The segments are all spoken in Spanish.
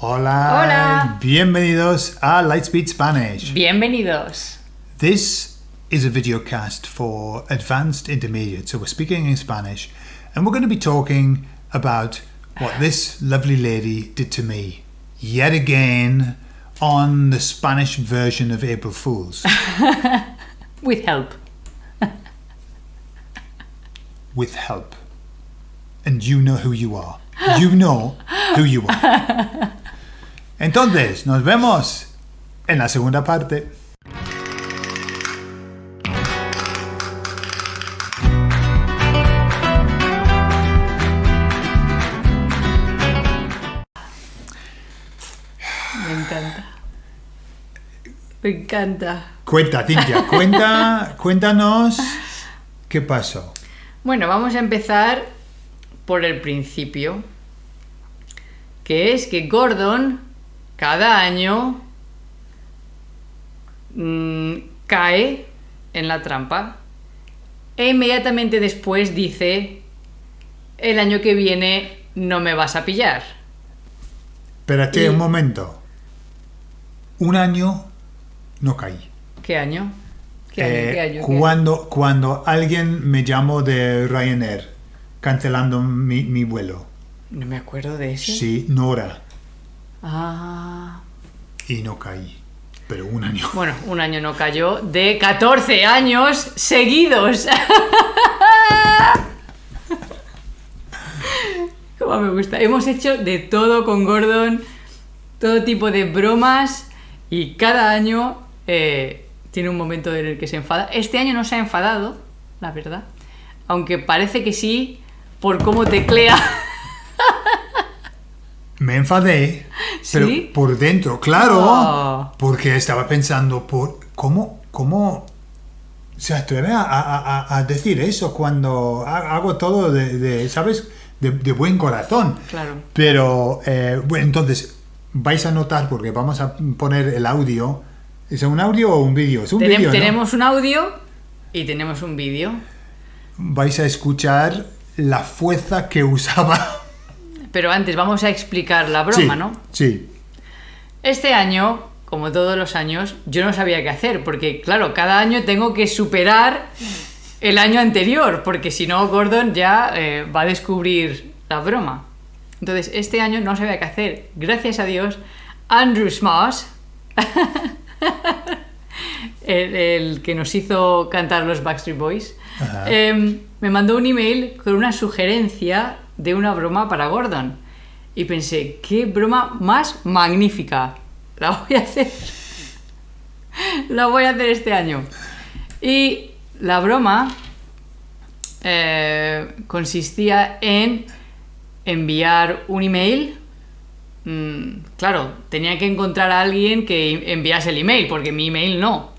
Hola. Hola. Bienvenidos a Lightspeed Spanish. Bienvenidos. This is a video cast for advanced intermediate. So we're speaking in Spanish and we're going to be talking about what this lovely lady did to me yet again on the Spanish version of April Fools With help. with help. And you know who you are. You know who you are. Entonces, nos vemos en la segunda parte. Me encanta. Me encanta. Cuenta, Cintia, cuenta, cuéntanos qué pasó. Bueno, vamos a empezar por el principio. Que es que Gordon cada año mm, cae en la trampa e inmediatamente después dice el año que viene no me vas a pillar. Espérate Y- un momento. Un año no caí. ¿Qué año? ¿Qué año? Eh. ¿Qué año? cuando, cuando alguien me llamó de Ryanair cancelando mi, mi vuelo. No me acuerdo de eso. Sí, Nora. Ah. Y no caí. Pero un año. Bueno, un año no cayó de 14 años seguidos. Como me gusta. Hemos hecho de todo con Gordon, todo tipo de bromas y cada año eh, tiene un momento en el que se enfada. Este año no se ha enfadado, la verdad. Aunque parece que sí, por cómo teclea. Me enfadé, pero ¿Sí? por dentro, claro, Oh. porque estaba pensando, por ¿cómo, cómo se atreve a, a- a- a decir eso cuando ha- hago todo de, de, ¿sabes? De, de buen corazón. Claro. Pero, eh, bueno, entonces, vais a notar, porque vamos a poner el audio. ¿Es un audio o un vídeo? Es un Tenem- vídeo, ¿no? tenemos un audio y tenemos un vídeo. Vais a escuchar la fuerza que usaba. Pero antes vamos a explicar la broma, sí, ¿no? Sí. Este año, como todos los años, yo no sabía qué hacer, porque claro, cada año tengo que superar el año anterior, porque si no, Gordon ya eh, va a descubrir la broma. Entonces, este año no sabía qué hacer. Gracias a Dios, Andrew Smash, el, el que nos hizo cantar los Backstreet Boys, em, me mandó un email con una sugerencia de una broma para Gordon. Y pensé, qué broma más magnífica. La voy a hacer. La voy a hacer este año. Y la broma eh, consistía en enviar un email. Mm, claro, tenía que encontrar a alguien que enviase el email, porque mi email no.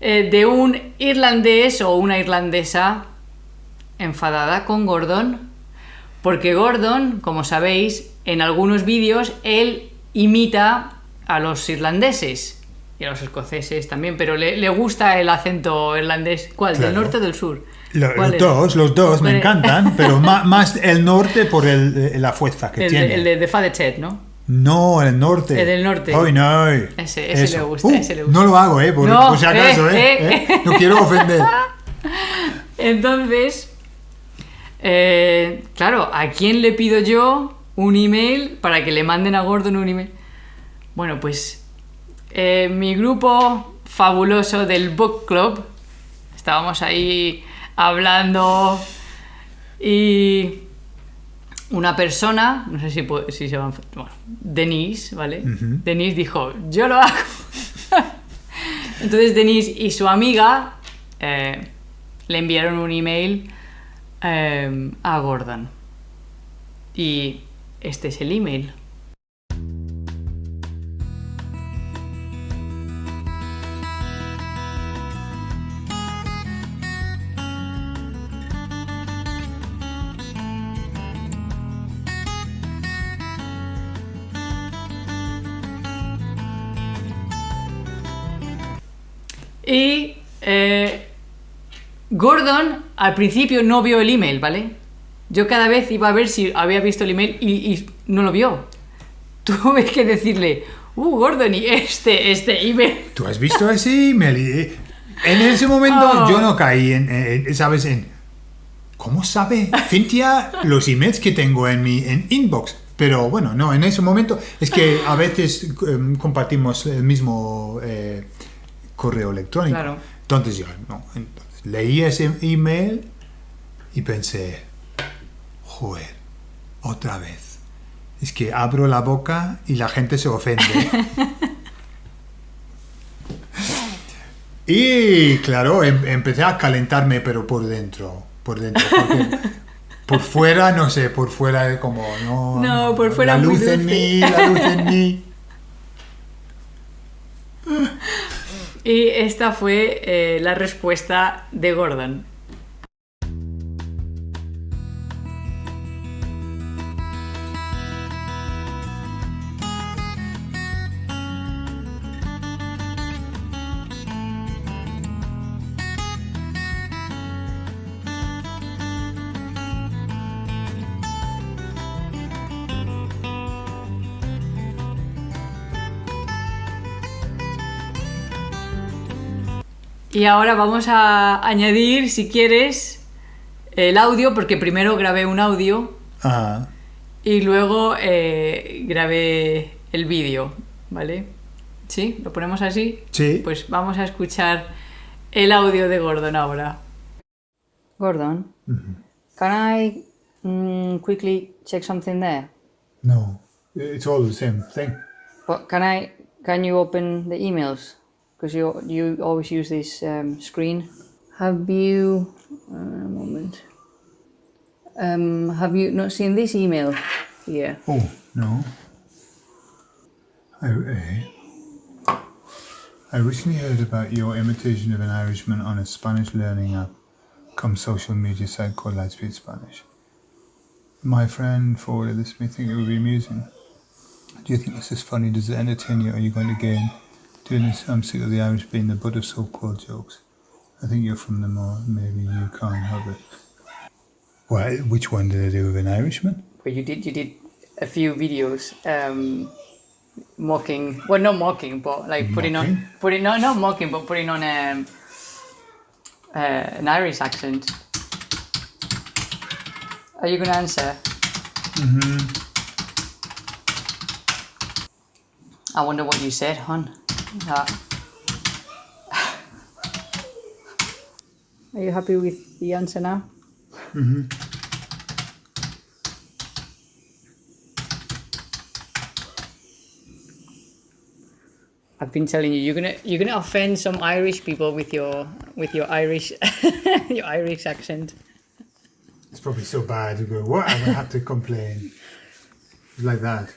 Eh, de un irlandés o una irlandesa enfadada con Gordon, porque Gordon, como sabéis, en algunos vídeos él imita a los irlandeses y a los escoceses también, pero le, le gusta el acento irlandés. ¿Cuál? ¿Del norte o del sur? Lo- ¿Cuál los dos, los dos me encantan, pero ma- más, el norte por el, la fuerza que El, tiene. el de, de ¿no? No, el norte. El del norte. Ay, no. Ese- ese Eso. le gusta, Uh, ese le gusta. No lo hago, ¿eh? Por, No, por si acaso, eh, ¿eh? eh. ¿Eh? No quiero ofender. Entonces, eh, claro, ¿a quién le pido yo un email para que le manden a Gordon un email? Bueno, pues eh, mi grupo fabuloso del Book Club, estábamos ahí hablando y una persona, no sé si, puede- si se llama, bueno, Denise, ¿vale? Denise dijo, yo lo hago. Entonces Denise y su amiga eh, le enviaron un email eh, a Gordon. Y este es el email. Y eh, Gordon al principio no vio el email, ¿vale? Yo cada vez iba a ver si había visto el email y, y no lo vio. tuve que decirle, uh, Gordon, y este, este email. ¿Tú has visto ese email? Y, En ese momento Oh. yo no caí en, en- ¿sabes? En, ¿Cómo sabe Cintia los emails que tengo en mi en inbox? Pero bueno, no, en ese momento es que a veces em, compartimos el mismo eh, correo electrónico. Claro. Entonces yo no, entonces, leí ese email y pensé, joder, otra vez. Es que abro la boca y la gente se ofende. Y claro, em- empecé a calentarme, pero por dentro, por dentro. porque por fuera, no sé, por fuera es como, no. No, por fuera La luz en mí, la luz en mí. Y esta fue eh, la respuesta de Gordon. Y ahora vamos a añadir, si quieres, el audio, porque primero grabé un audio Ajá. y luego eh, grabé el vídeo, ¿vale? ¿Sí? ¿Lo ponemos así? Sí. Pues vamos a escuchar el audio de Gordon ahora. Gordon, can I mm, quickly check something there? No, it's all the same thing. What can I? Can you open the emails? Because you you always use this um, screen. Have you? Uh, a moment. Um, have you not seen this email here? Oh, no. I, eh, I recently heard about your imitation of an Irishman on a Spanish learning app come social media site called Lightspeed Spanish. My friend forwarded this to me it would be amusing. Do you think this is funny? Does it entertain you? Are you going to gain? Doing this, I'm sick of the Irish being the butt of so-called jokes. I think you're from them or maybe you can't help it. Well, which one did I do with an Irishman? Well, you did you did a few videos um, mocking. Well, not mocking, but like putting on putting no not mocking, but putting on um, uh, an Irish accent. Are you gonna answer? Mm-hmm. I wonder what you said, hon. Uh, Are you happy with the answer now? I've been telling you, you're gonna you're gonna offend some Irish people with your with your Irish your Irish accent. It's probably so bad to go, what? I'm going to have to complain. Like that.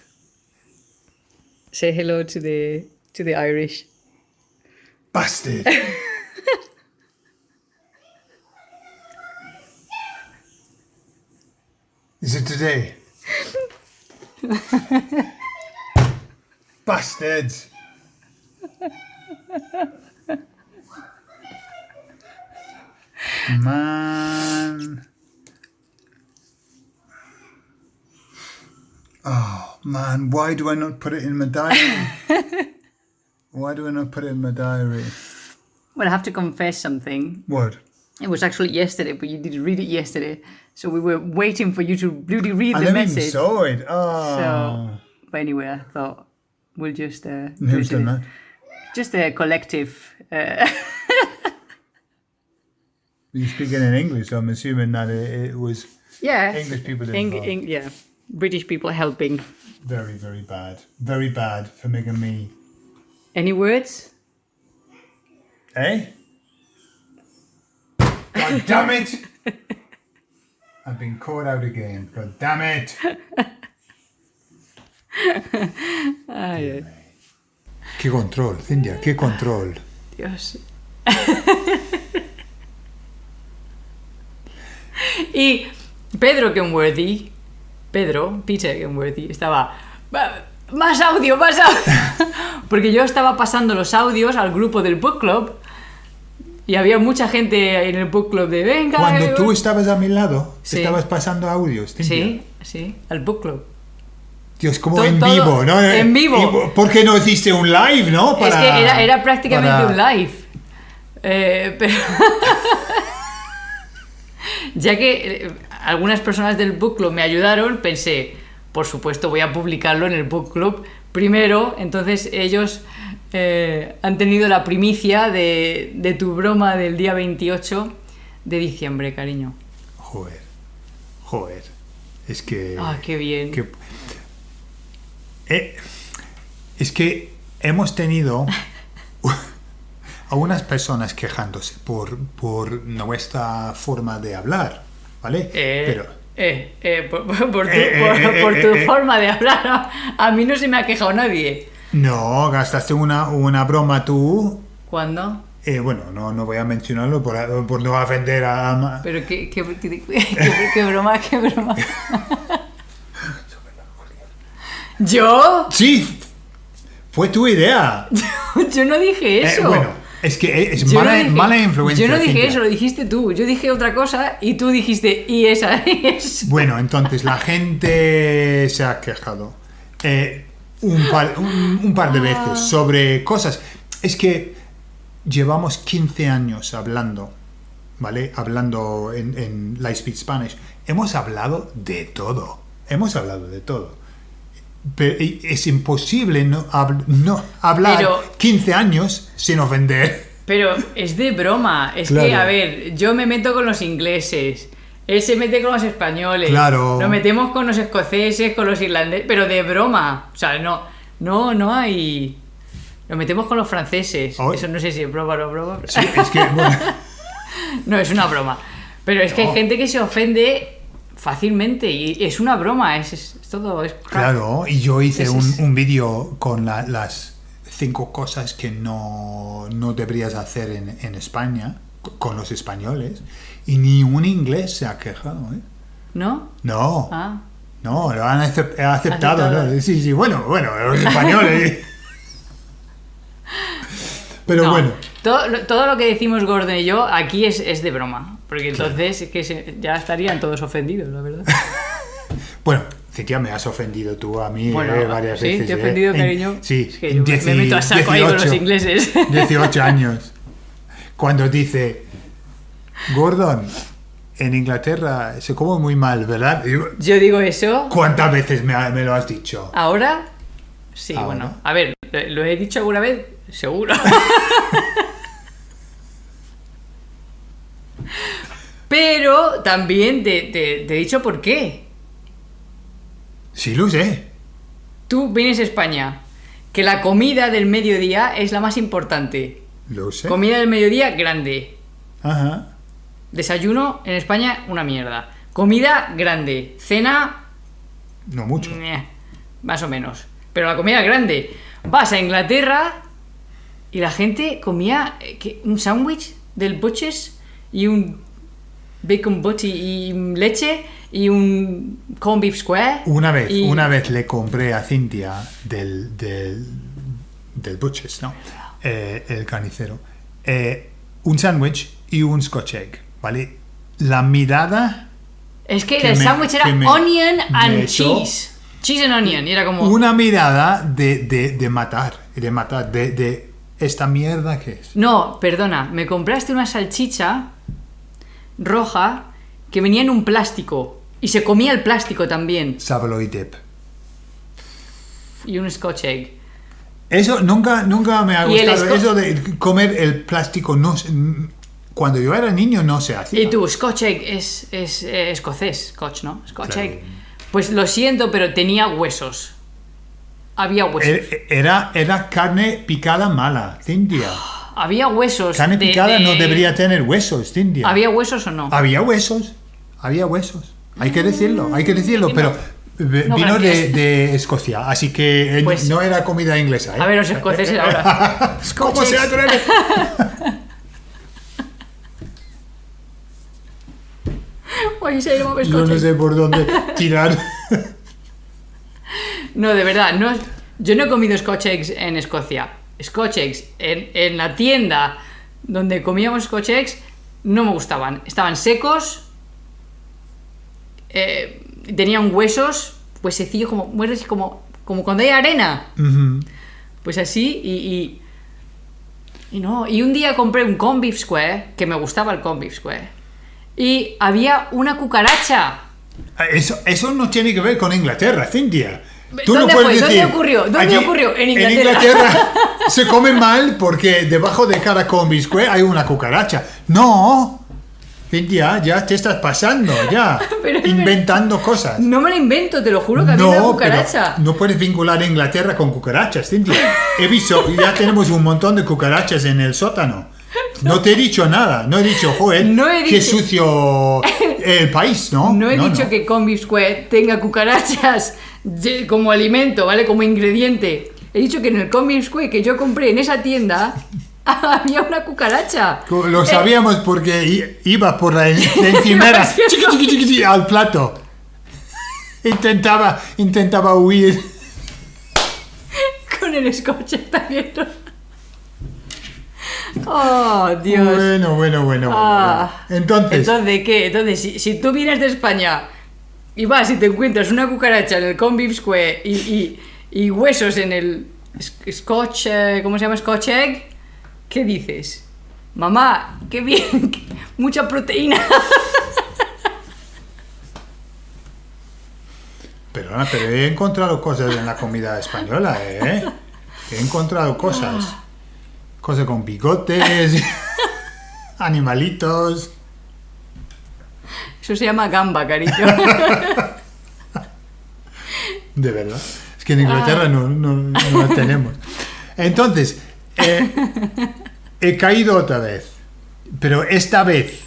Say hello to the to the Irish. Bastard! Is it today? Bastards! Man. Oh man, why do I not put it in my diary? why do I not put it in my diary? Well, I have to confess something. What? It was actually yesterday, but you didn't read it yesterday, so we were waiting for you to really read I the never even message. saw it. Oh. So, but anyway, I thought we'll just uh, Who's done that? just a collective. Uh, You're speaking in English, so I'm assuming that it, it was yeah, English people Eng- Eng- yeah, British people helping. very, very bad. Very bad for making me. Any words? Eh? God damn it! I've been caught out again. God damn it! Yeah. Qué control, Cintia, qué control. Dios. y Pedro Kenworthy, Pedro, Peter Kenworthy, estaba. "Va- Más audio, más audio. Porque yo estaba pasando los audios al grupo del book club y había mucha gente en el book club de venga. Cuando eh, tú estabas a mi lado, Sí. estabas pasando audios. Sí, sí, al book club. Dios, como en vivo, ¿no? en vivo. Y- ¿Por qué no hiciste un live, no? es que era, era prácticamente para- un live. Eh, pero ya que eh, algunas personas del book club me ayudaron, pensé, por supuesto voy a publicarlo en el book club primero, entonces ellos eh, han tenido la primicia de, de tu broma del día 28 de diciembre, cariño. Joder, joder. Es que... Ah, qué bien. que- Eh, es que hemos tenido a unas personas quejándose por, por nuestra forma de hablar, ¿vale? Eh, Pero eh, eh, por, por- por tu, Eh, por- eh, por eh, tu forma de hablar, a, mí no se me ha quejado nadie. no, gastaste una, una broma tú. ¿Cuándo? eh, bueno, no, no voy a mencionarlo por, por no ofender a... Pero qué, qué, qué- qué- broma, qué broma. ¿Yo? Sí, fue tu idea. Yo no dije eso. bueno, es que es no mala, dije- mala influencia. Yo no dije Cintia. eso, lo dijiste tú. Yo dije otra cosa y tú dijiste, y esa es. Bueno, entonces la gente se ha quejado eh, un, par, un- un par de Ah. veces sobre cosas. Es que llevamos 15 años hablando, ¿vale? Hablando en, en Lightspeed Spanish. Hemos hablado de todo. Hemos hablado de todo. Es imposible no, hab- no hablar Pero- 15 años sin ofender. Pero es de broma. Es que, a ver, yo me meto con los ingleses. Él se mete con los españoles. Claro. Nos metemos con los escoceses, con los irlandeses. Pero de broma. O sea, no, no, no hay. Nos metemos con los franceses. Oh. Eso no sé si es broma o no broma. Sí, es que, bueno, No, es una broma. Pero es que No. hay gente que se ofende fácilmente y es una broma, es, es- es todo. Es. Claro, y yo hice un, un vídeo con la- las cinco cosas que no, no deberías hacer en, en España con los españoles y ni un inglés se ha quejado. ¿eh? ¿No? No, Ah. no, lo han acep- aceptado. ¿no? Sí, sí, bueno, bueno, los españoles. Pero No, bueno, Todo, lo- todo lo que decimos Gordon y yo aquí es, es de broma. Porque entonces es que se- ya estarían todos ofendidos, la verdad. bueno, Cintia, me has ofendido tú a mí Bueno, eh, varias sí, veces. te he eh. ofendido, En- cariño. Sí, Es que en yo me- me meto a saco ahí con los 18. ingleses. 18 años. Cuando dice, Gordon, en Inglaterra se come muy mal, ¿verdad? Digo, Yo digo eso. ¿Cuántas veces me, me lo has dicho? ¿Ahora? Sí, Ahora. bueno. A ver, ¿lo, lo he dicho alguna vez? Seguro. Pero también te, te- te he dicho por qué. Sí, lo sé. Tú vienes a España, que la comida del mediodía es la más importante. Lo sé. Comida del mediodía grande. Ajá. Desayuno en España una mierda. Comida grande. Cena No mucho. Meh, más o menos. Pero la comida grande. Vas a Inglaterra y la gente comía eh, un sándwich del Butchers y un bacon butty y leche y un corn beef square. Una vez, y- una vez le compré a Cintia del, del, del Butchers, ¿no? Eh, el carnicero. eh, un sándwich y un scotch egg, ¿vale? La mirada, Es que, que el sándwich era me- onion and cheese. Cheese and onion. Era como... una mirada de, de, de matar, de matar, de, de esta mierda que es. No, perdona. Me compraste una salchicha roja que venía en un plástico. Y se comía el plástico también. Saveloy dip. Y un scotch egg. Eso nunca, nunca me ha gustado. Eso de comer el plástico no cuando yo era niño no se hacía. Y tú, Scotch egg es, es eh, escocés, Scotch, ¿no? Scotch Claro. egg. Pues lo siento, pero tenía huesos. Había huesos. Er- Era, era carne picada mala, Cintia. Había huesos. Carne de- picada no de- debería tener huesos, Cintia. ¿Había huesos o no? Había huesos, había huesos. Hay que decirlo, hay que decirlo, no. pero No, vino de, de Escocia, así que eh, Pues- no era comida inglesa. ¿eh? A ver, los escoceses ahora. ¿Cómo se eggs. atreve? Why you say no no sé por dónde tirar. No, de verdad, no, yo no he comido Scotch eggs en Escocia. Scotch eggs en, en la tienda donde comíamos Scotch eggs no me gustaban. Estaban secos, eh, tenían huesos pues sencillo, como como, como cuando hay arena. Pues así y, y, y no. Y un día compré un beef square, que me gustaba el beef square, y había una cucaracha. Eso, eso no tiene que ver con Inglaterra, Cintia. ¿Dónde fue? ¿Dónde ocurrió? ¿Dónde ocurrió? En Inglaterra. Inglaterra se come mal porque debajo de cada combi square hay una cucaracha. No, Cintia, ya te estás pasando, ya. Pero inventando cosas. No me lo invento, te lo juro que había una No, cucaracha. pero no puedes vincular a Inglaterra con cucarachas, Cintia. He visto, ya tenemos un montón de cucarachas en el sótano. No te he dicho nada, no he dicho, joder, No he qué dicho- sucio el país, ¿no? No he dicho que beef square tenga cucarachas como alimento, ¿vale? Como ingrediente. He dicho que en el beef square que yo compré en esa tienda había una cucaracha. Lo Eh, sabíamos porque iba por la, en- la encimera al plato. Intentaba, intentaba huir. con el está viendo. Oh, Dios. Bueno, bueno, bueno. bueno, Ah. bueno. Entonces, Entonces, ¿qué? Entonces, si, si tú vienes de España y vas y te encuentras una cucaracha en el beef square y, y- huesos en el sc- scotch, eh, ¿cómo se llama? Scotch egg, ¿qué dices? Mamá, qué bien, mucha proteína. pero he encontrado cosas en la comida española, ¿eh? He encontrado cosas. Cosas con bigotes, animalitos. Eso se llama gamba, cariño. De verdad. Es que en Inglaterra no, no, no la tenemos. Entonces, eh, he caído otra vez. Pero esta vez,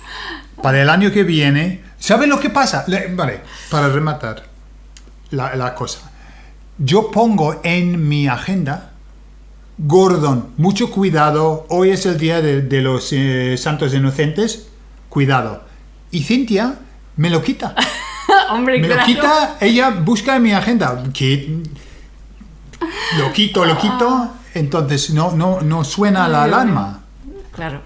para el año que viene, ¿sabes lo que pasa? Le- Vale, para rematar la, la cosa. Yo pongo en mi agenda, Gordon, mucho cuidado, hoy es el día de, de los eh, santos inocentes, cuidado. Y Cintia me lo quita. Hombre, Me lo quita, ella busca en mi agenda. Que lo quito, lo quito. Entonces no, no, no suena la alarma. Claro.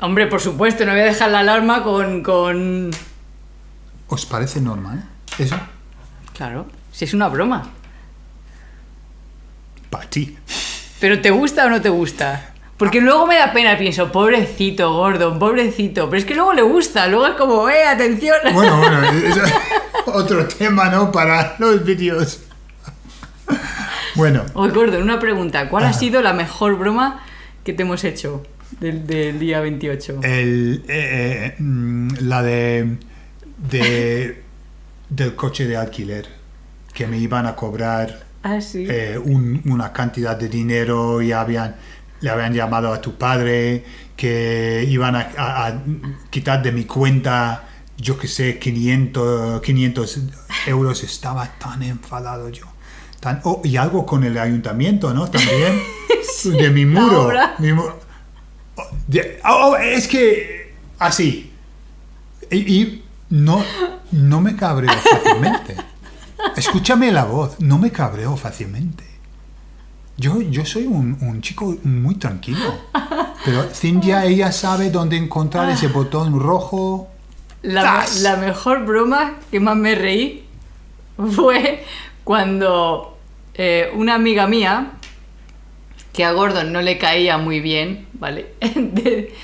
Hombre, por supuesto, no voy a dejar la alarma con... con... ¿Os parece normal? Eso, Claro, si es una broma. para ti. ¿Pero te gusta o no te gusta? Porque luego me da pena, pienso, pobrecito Gordon, pobrecito. Pero es que luego le gusta, luego es como, ¡eh, atención! Bueno, bueno, es otro tema, ¿no? Para los vídeos. Bueno, Oye, Gordon, una pregunta. ¿Cuál ha sido la mejor broma que te hemos hecho del, del día 28? el, eh, eh, mm, la de, de del coche de alquiler que me iban a cobrar ah, sí. eh, un- una cantidad de dinero y habían, le habían llamado a tu padre que iban a, a- a quitar de mi cuenta, yo que sé, 500, 500 euros. Estaba tan enfadado yo. Tan, oh, y algo con el ayuntamiento, ¿no? También. de mi muro. mi mu- oh, de- oh, oh, es que así. Y, y no, no me cabreo fácilmente. Escúchame la voz, no me cabreo fácilmente. Yo, yo soy un, un chico muy tranquilo. Pero Cintia, ella sabe dónde encontrar ese botón rojo. La, la mejor broma que más me reí fue cuando eh, una amiga mía, que a Gordon no le caía muy bien, ¿vale? De-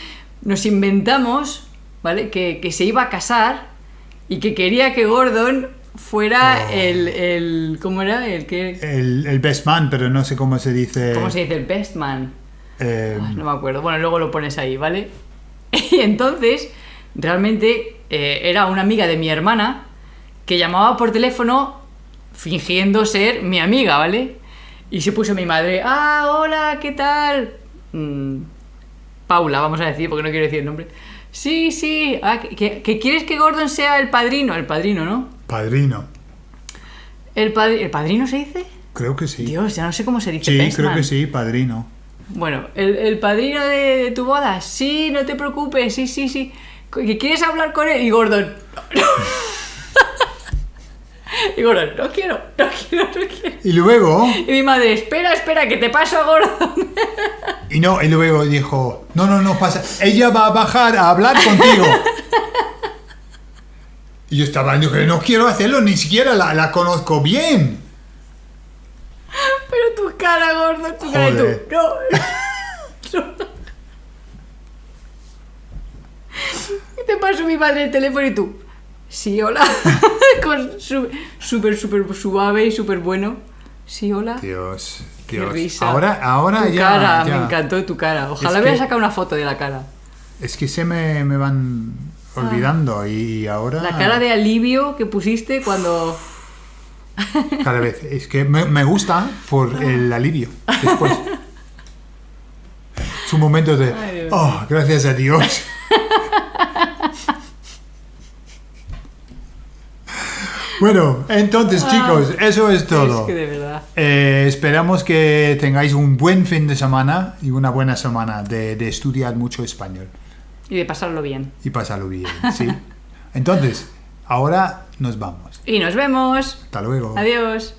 nos inventamos, ¿vale? Que, que se iba a casar y que quería que Gordon fuera Oh. el, el... ¿Cómo era? El que... El, el best man, pero no sé cómo se dice. ¿Cómo se dice? El best man. eh, Ay, no me acuerdo. Bueno, luego lo pones ahí, ¿vale? Y entonces, realmente eh, era una amiga de mi hermana que llamaba por teléfono fingiendo ser mi amiga, ¿vale? Y se puso mi madre, ah, hola, ¿qué tal? Mm, Paula, vamos a decir, porque no quiero decir el nombre. Sí, sí, ah, que, que- que quieres que Gordon sea el padrino, el padrino, ¿no? Padrino. ¿El, padri- ¿El padrino se dice? Creo que sí. Dios, ya no sé cómo se dice. sí, creo que sí, padrino. Bueno, ¿el, el padrino de, de tu boda? Sí, no te preocupes, sí, sí, sí. ¿Que ¿Quieres hablar con él? Y Gordon. y Gordon, no quiero, no quiero, no quiero. Y luego, Y mi madre, espera, espera, que te paso a Gordon. y no, y luego dijo, no, no, no pasa. Ella va a bajar a hablar contigo. Y yo estaba que no quiero hacerlo, ni siquiera la, la conozco bien. Pero tu cara, gordo, tu cara y tú. No. No. Y te paso mi padre el teléfono y tú. Sí, hola. Con súper, súper suave y súper bueno. Sí, hola. Dios, Qué Dios. risa. Ahora, ahora tu ya, cara, ya. me encantó tu cara. Ojalá Es hubiera que- sacado una foto de la cara. Es que se me, me van olvidando y ahora... La cara de alivio que pusiste cuando. Cada vez. Es que me, me gusta por el alivio después. Es un momento de... Ay, Oh, gracias a Dios. Bueno, entonces chicos, eso es todo. Ah. Es que de verdad. Eh, esperamos que tengáis un buen fin de semana y una buena semana de, de estudiar mucho español Y de pasarlo bien. y pasarlo bien, ¿sí? Entonces, ahora nos vamos. Y nos vemos. Hasta luego. Adiós.